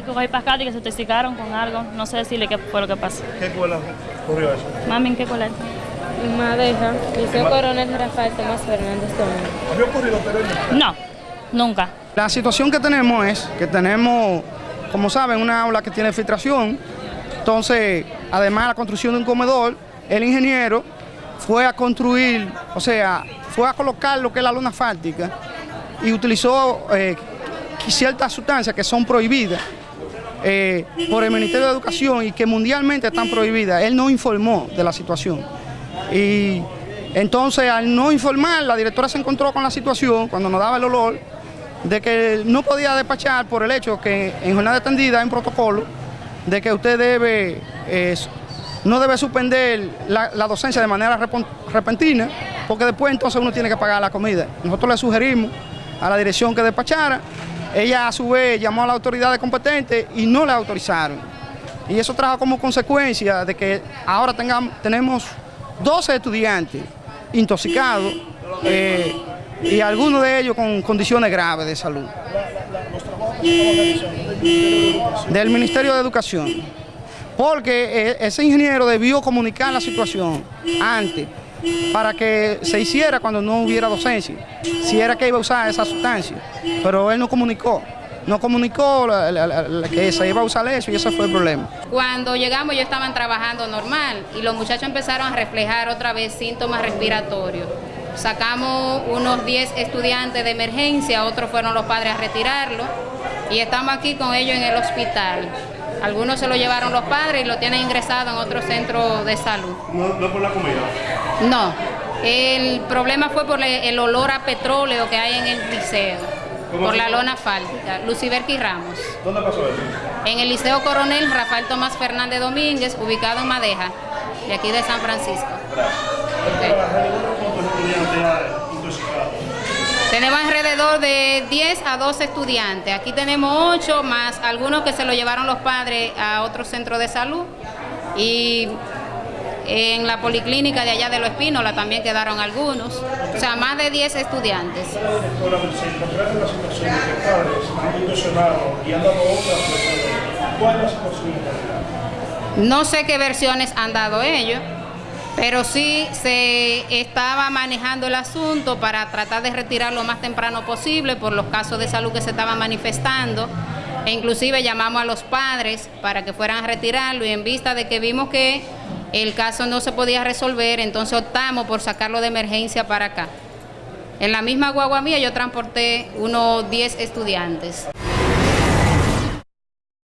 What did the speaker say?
tuve que coger pascata y que se intoxicaron con algo. No sé decirle qué fue lo que pasó. ¿Qué escuela ocurrió eso? Mami, ¿en qué escuela es? Madeja, Liceo Coronel Rafael Tomás Fernández Domingo. ¿Había ocurrido anteriormente? No, nunca. La situación que tenemos es que tenemos, como saben, una aula que tiene filtración. Entonces, además de la construcción de un comedor, el ingeniero fue a construir, o sea, fue a colocar lo que es la luna fáltica y utilizó eh, ciertas sustancias que son prohibidas eh, por el Ministerio de Educación y que mundialmente están prohibidas. Él no informó de la situación. Y entonces, al no informar, la directora se encontró con la situación, cuando nos daba el olor, de que no podía despachar por el hecho que en jornada extendida hay un protocolo de que usted debe, eh, no debe suspender la, docencia de manera repentina, porque después entonces uno tiene que pagar la comida. Nosotros le sugerimos a la dirección que despachara, ella a su vez llamó a las autoridades competentes y no le autorizaron. Y eso trajo como consecuencia de que ahora tengamos, tenemos 12 estudiantes intoxicados eh, y algunos de ellos con condiciones graves de salud. Del Ministerio de Educación. Porque eh, ese ingeniero debió comunicar la situación antes para que se hiciera cuando no hubiera docencia, si era que iba a usar esa sustancia. Pero él no comunicó, no comunicó que se iba a usar eso y ese fue el problema. Cuando llegamos ellos estaban trabajando normal y los muchachos empezaron a reflejar otra vez síntomas respiratorios. Sacamos unos 10 estudiantes de emergencia, otros fueron los padres a retirarlo y estamos aquí con ellos en el hospital. Algunos se lo llevaron los padres y lo tienen ingresado en otro centro de salud. No, no por la comida. No, el problema fue por el olor a petróleo que hay en el liceo, ¿Cómo por la lona fáltica. Luciberqui Ramos. ¿Dónde pasó eso? En el Liceo Coronel Rafael Tomás Fernández Domínguez, ubicado en Madeja, de aquí de San Francisco. Ok. ¿Cuántos estudiantes hay intoxicados? Tenemos de 10 a 12 estudiantes. Aquí tenemos 8 más algunos que se lo llevaron los padres a otro centro de salud. Y en la policlínica de allá de Los Espínola también quedaron algunos. O sea, más de 10 estudiantes. No sé qué versiones han dado ellos, pero sí se estaba manejando el asunto para tratar de retirar lo más temprano posible por los casos de salud que se estaban manifestando. E inclusive llamamos a los padres para que fueran a retirarlo y en vista de que vimos que el caso no se podía resolver, entonces optamos por sacarlo de emergencia para acá. En la misma guagua mía yo transporté unos 10 estudiantes.